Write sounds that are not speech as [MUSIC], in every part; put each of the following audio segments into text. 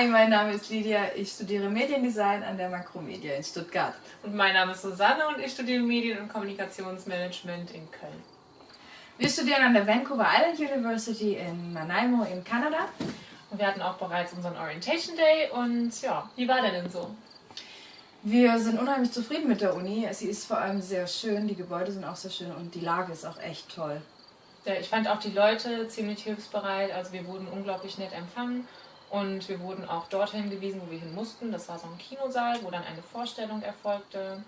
Hi, mein Name ist Lydia. Ich studiere Mediendesign an der Makromedia in Stuttgart. Und mein Name ist Susanne und ich studiere Medien- und Kommunikationsmanagement in Köln. Wir studieren an der Vancouver Island University in Nanaimo in Kanada. Und wir hatten auch bereits unseren Orientation Day und ja, wie war der denn so? Wir sind unheimlich zufrieden mit der Uni. Sie ist vor allem sehr schön, die Gebäude sind auch sehr schön und die Lage ist auch echt toll. Ja, ich fand auch die Leute ziemlich hilfsbereit, also wir wurden unglaublich nett empfangen und wir wurden auch dorthin gewiesen, wo wir hin mussten. Das war so ein Kinosaal, wo dann eine Vorstellung erfolgte.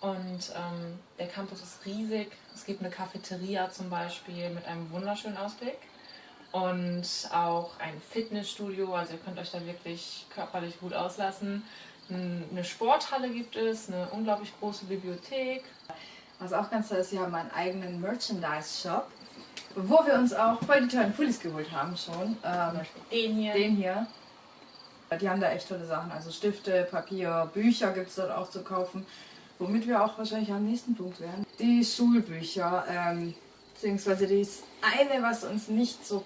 Und ähm, der Campus ist riesig. Es gibt eine Cafeteria zum Beispiel mit einem wunderschönen Ausblick. Und auch ein Fitnessstudio, also ihr könnt euch da wirklich körperlich gut auslassen. Eine Sporthalle gibt es, eine unglaublich große Bibliothek. Was auch ganz toll ist, sie haben einen eigenen Merchandise-Shop, wo wir uns auch voll die tollen Pullis geholt haben schon. Ähm, den hier. Den hier. Die haben da echt tolle Sachen, also Stifte, Papier, Bücher gibt es dort auch zu kaufen. Womit wir auch wahrscheinlich am nächsten Punkt wären. Die Schulbücher, ähm, beziehungsweise das eine, was uns nicht so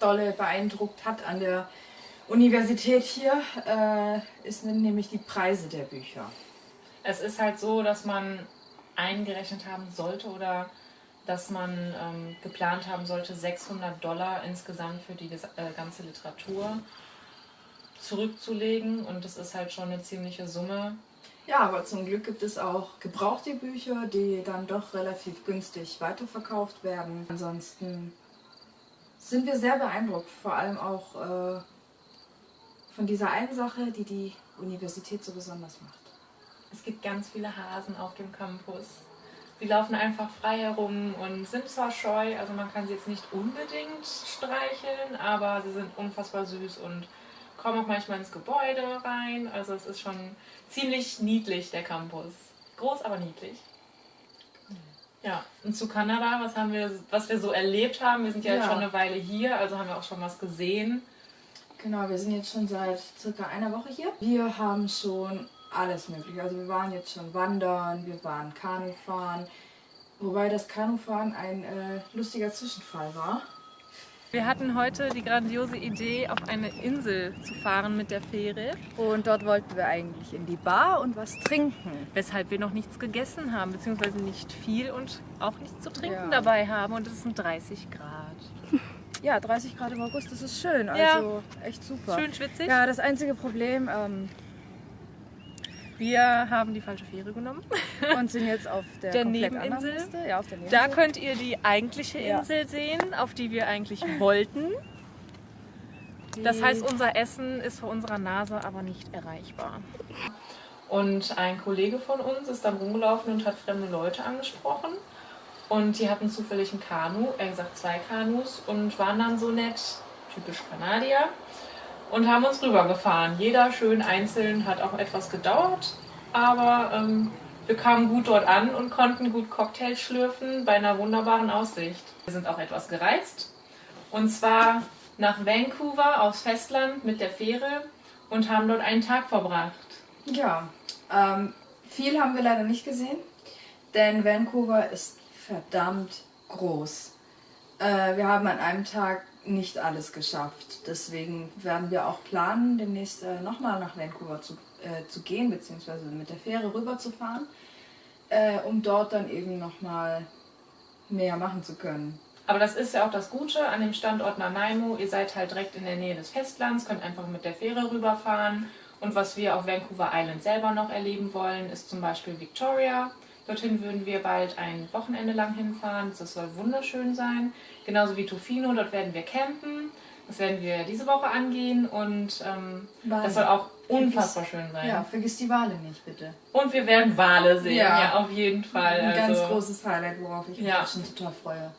dolle beeindruckt hat an der Universität hier, äh, ist nämlich die Preise der Bücher. Es ist halt so, dass man eingerechnet haben sollte oder dass man ähm, geplant haben sollte, 600 Dollar insgesamt für die äh, ganze Literatur zurückzulegen und das ist halt schon eine ziemliche Summe. Ja, aber zum Glück gibt es auch gebrauchte Bücher, die dann doch relativ günstig weiterverkauft werden. Ansonsten sind wir sehr beeindruckt, vor allem auch äh, von dieser einen Sache, die die Universität so besonders macht. Es gibt ganz viele Hasen auf dem Campus. Sie laufen einfach frei herum und sind zwar scheu, also man kann sie jetzt nicht unbedingt streicheln, aber sie sind unfassbar süß und kommen auch manchmal ins Gebäude rein. Also es ist schon ziemlich niedlich, der Campus. Groß, aber niedlich. Ja, und zu Kanada, was haben wir, was wir so erlebt haben, wir sind ja, ja. jetzt schon eine Weile hier, also haben wir auch schon was gesehen. Genau, wir sind jetzt schon seit circa einer Woche hier. Wir haben schon alles mögliche. Also wir waren jetzt schon wandern, wir waren Kanufahren, wobei das Kanufahren ein äh, lustiger Zwischenfall war. Wir hatten heute die grandiose Idee, auf eine Insel zu fahren mit der Fähre. Und dort wollten wir eigentlich in die Bar und was trinken. Weshalb wir noch nichts gegessen haben, beziehungsweise nicht viel und auch nichts zu trinken ja. dabei haben. Und es sind 30 Grad. Ja, 30 Grad im August, das ist schön. Also ja. echt super. Schön schwitzig. Ja, das einzige Problem, ähm, wir haben die falsche Fähre genommen. [LAUGHS] Und sind jetzt auf der, der Nebeninsel. Ja, auf der Nebeninsel. Da könnt ihr die eigentliche Insel ja. sehen, auf die wir eigentlich wollten. Das heißt, unser Essen ist vor unserer Nase aber nicht erreichbar. Und ein Kollege von uns ist dann rumgelaufen und hat fremde Leute angesprochen. Und die hatten zufällig ein Kanu, er gesagt zwei Kanus, und waren dann so nett, typisch Kanadier, und haben uns rübergefahren. Jeder schön einzeln, hat auch etwas gedauert, aber ähm, wir kamen gut dort an und konnten gut Cocktails schlürfen bei einer wunderbaren Aussicht. Wir sind auch etwas gereist und zwar nach Vancouver aufs Festland mit der Fähre und haben dort einen Tag verbracht. Ja, ähm, viel haben wir leider nicht gesehen, denn Vancouver ist verdammt groß. Äh, wir haben an einem Tag nicht alles geschafft. Deswegen werden wir auch planen, demnächst äh, nochmal nach Vancouver zu, äh, zu gehen, beziehungsweise mit der Fähre rüber zu fahren, äh, um dort dann eben nochmal mehr machen zu können. Aber das ist ja auch das Gute an dem Standort Nanaimo. Ihr seid halt direkt in der Nähe des Festlands, könnt einfach mit der Fähre rüberfahren. Und was wir auf Vancouver Island selber noch erleben wollen, ist zum Beispiel Victoria. Dorthin würden wir bald ein Wochenende lang hinfahren. Das soll wunderschön sein. Genauso wie Tofino, dort werden wir campen. Das werden wir diese Woche angehen und ähm, das soll auch unfassbar schön sein. Ja, vergiss die Wale nicht, bitte. Und wir werden Wale sehen, ja, ja auf jeden Fall. Ein also, ganz großes Highlight, worauf ich mich ja. schon total freue.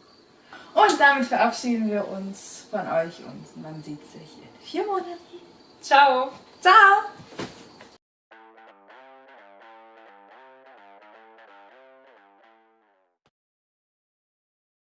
Und damit verabschieden wir uns von euch und man sieht sich in vier Monaten. Ciao. Ciao.